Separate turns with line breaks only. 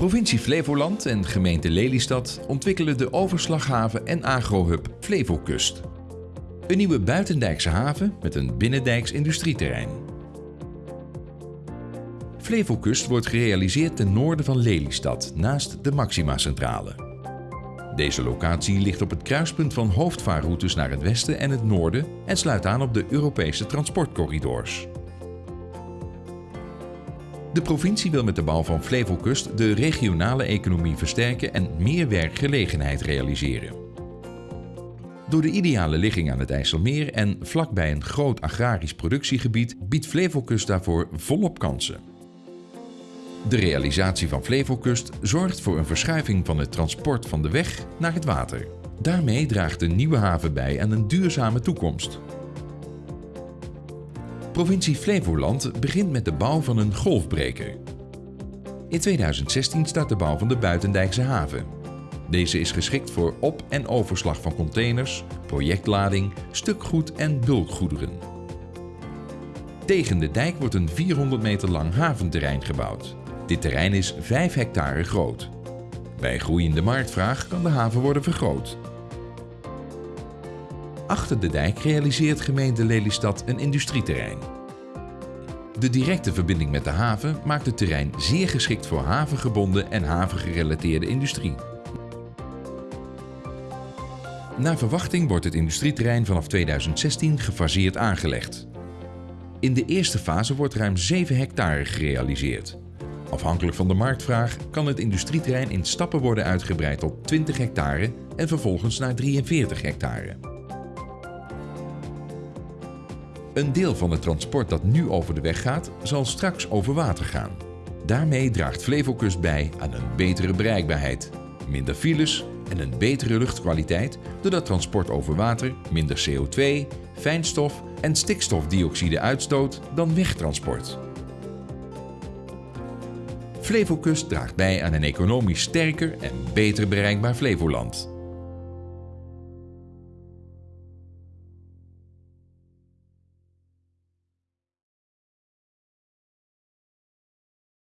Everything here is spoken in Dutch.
Provincie Flevoland en gemeente Lelystad ontwikkelen de overslaghaven en agrohub Flevokust. Een nieuwe buitendijkse haven met een binnendijks industrieterrein. Flevokust wordt gerealiseerd ten noorden van Lelystad, naast de Maxima-centrale. Deze locatie ligt op het kruispunt van hoofdvaarroutes naar het westen en het noorden en sluit aan op de Europese transportcorridors. De provincie wil met de bouw van Flevokust de regionale economie versterken en meer werkgelegenheid realiseren. Door de ideale ligging aan het IJsselmeer en vlakbij een groot agrarisch productiegebied biedt Flevokust daarvoor volop kansen. De realisatie van Flevokust zorgt voor een verschuiving van het transport van de weg naar het water. Daarmee draagt de nieuwe haven bij aan een duurzame toekomst. Provincie Flevoland begint met de bouw van een golfbreker. In 2016 start de bouw van de Buitendijkse haven. Deze is geschikt voor op- en overslag van containers, projectlading, stukgoed en bulkgoederen. Tegen de dijk wordt een 400 meter lang haventerrein gebouwd. Dit terrein is 5 hectare groot. Bij groeiende marktvraag kan de haven worden vergroot. Achter de dijk realiseert gemeente Lelystad een industrieterrein. De directe verbinding met de haven maakt het terrein zeer geschikt voor havengebonden en havengerelateerde industrie. Naar verwachting wordt het industrieterrein vanaf 2016 gefaseerd aangelegd. In de eerste fase wordt ruim 7 hectare gerealiseerd. Afhankelijk van de marktvraag kan het industrieterrein in stappen worden uitgebreid tot 20 hectare en vervolgens naar 43 hectare. Een deel van het transport dat nu over de weg gaat, zal straks over water gaan. Daarmee draagt Flevokust bij aan een betere bereikbaarheid, minder files en een betere luchtkwaliteit doordat transport over water minder CO2, fijnstof en stikstofdioxide uitstoot dan wegtransport. Flevokust draagt bij aan een economisch sterker en beter bereikbaar Flevoland.